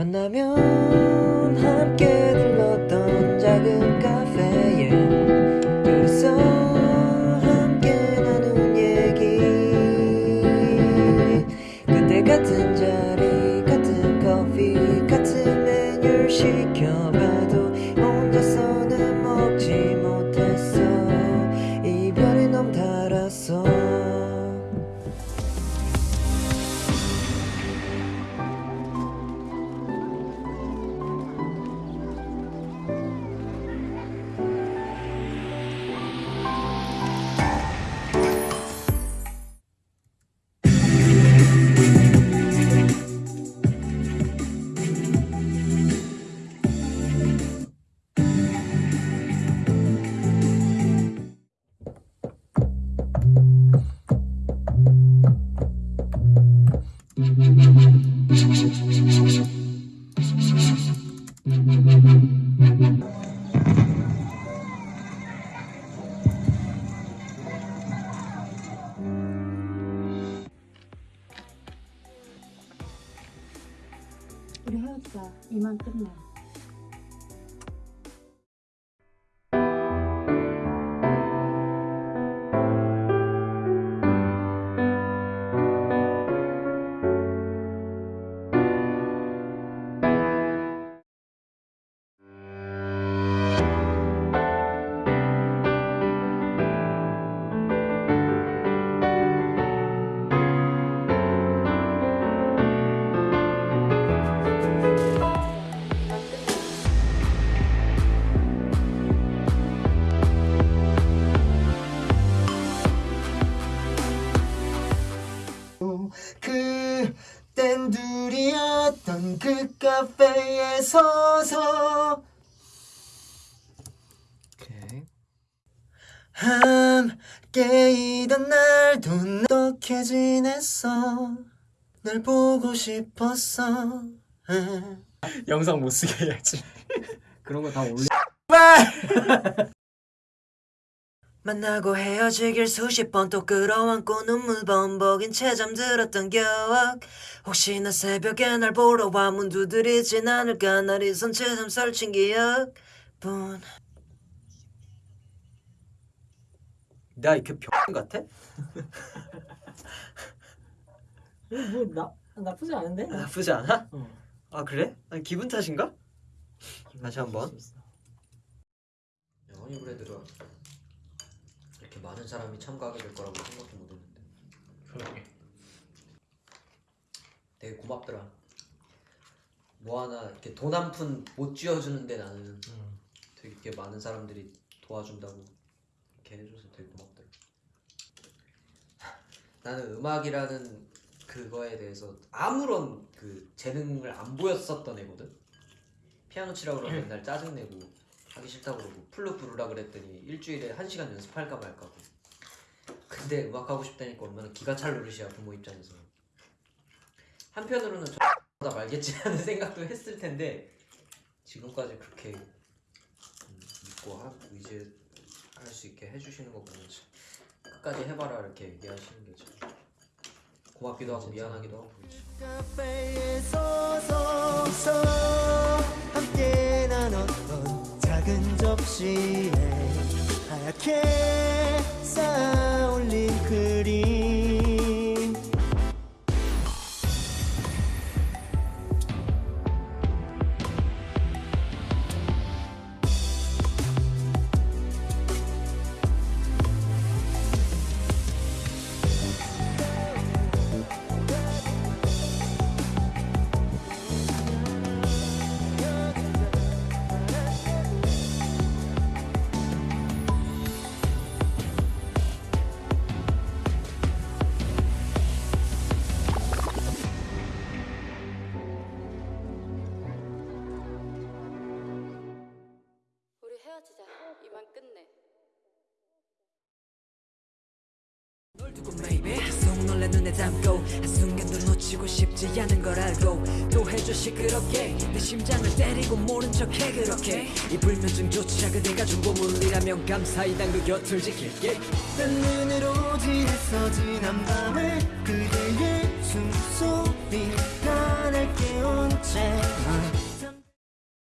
만나면 함께 들렀던 작은 카페 우리 헤어지자. 이만 끝내. 그 카페에 서서 오케이 함께 있던 날도 어떻게 지냈어 날 보고 싶었어 영상 못 쓰게 해야지. 그런 거 다 올려. 만나고 헤어지길 수십 번 또 끌어안고 눈물 범벅인 채 잠들었던 기억 혹시나 새벽에 날 보러 와 문 두드리진 않을까 날 이선 채점 설친 기억뿐 나 이렇게 병 같아? 뭐 나 나쁘지 않은데? 나쁘지 않아? 어. 아 그래? 아니, 기분 탓인가? 다시 한번 허니브레드가 이렇게 많은 사람이 참가하게 될 거라고 생각도 못했는데. 그러게. 되게 고맙더라. 뭐 하나 이렇게 돈 한 푼 못 쥐어주는데 나는 되게 이렇게 많은 사람들이 도와준다고 이렇게 해줘서 되게 고맙더라. 나는 음악이라는 그거에 대해서 아무런 그 재능을 안 보였었던 애거든? 피아노 치라고 그러면 맨날 짜증내고 하기 싫다고 그러고 플룻 부르라 그랬더니 일주일에 한 시간 연습할까 말까고. 근데 음악 하고 싶다니까 얼마나 기가 찰 노릇이야 부모 입장에서. 한편으로는 저다 말겠지 하는 생각도 했을 텐데 지금까지 그렇게 음, 믿고 하고 이제 할 수 있게 해주시는 거 보면 참 끝까지 해봐라 이렇게 얘기하시는 게 참 고맙기도 하고 미안하기도 하고 접시에 하얗게 쌓아올린 그림 헤어지자. 이만 끝내. 널 두고 maybe 속 놀라 눈에 담고 한순간도 놓치고 싶지 않은 걸 알고 또 해줘 시끄럽게 내 심장을 때리고 모른 척해 그렇게 이 불면증조차 그대가 준 보물이라면 감사히 난 그 곁을 지킬게 난 눈으로 지했어 지난 밤을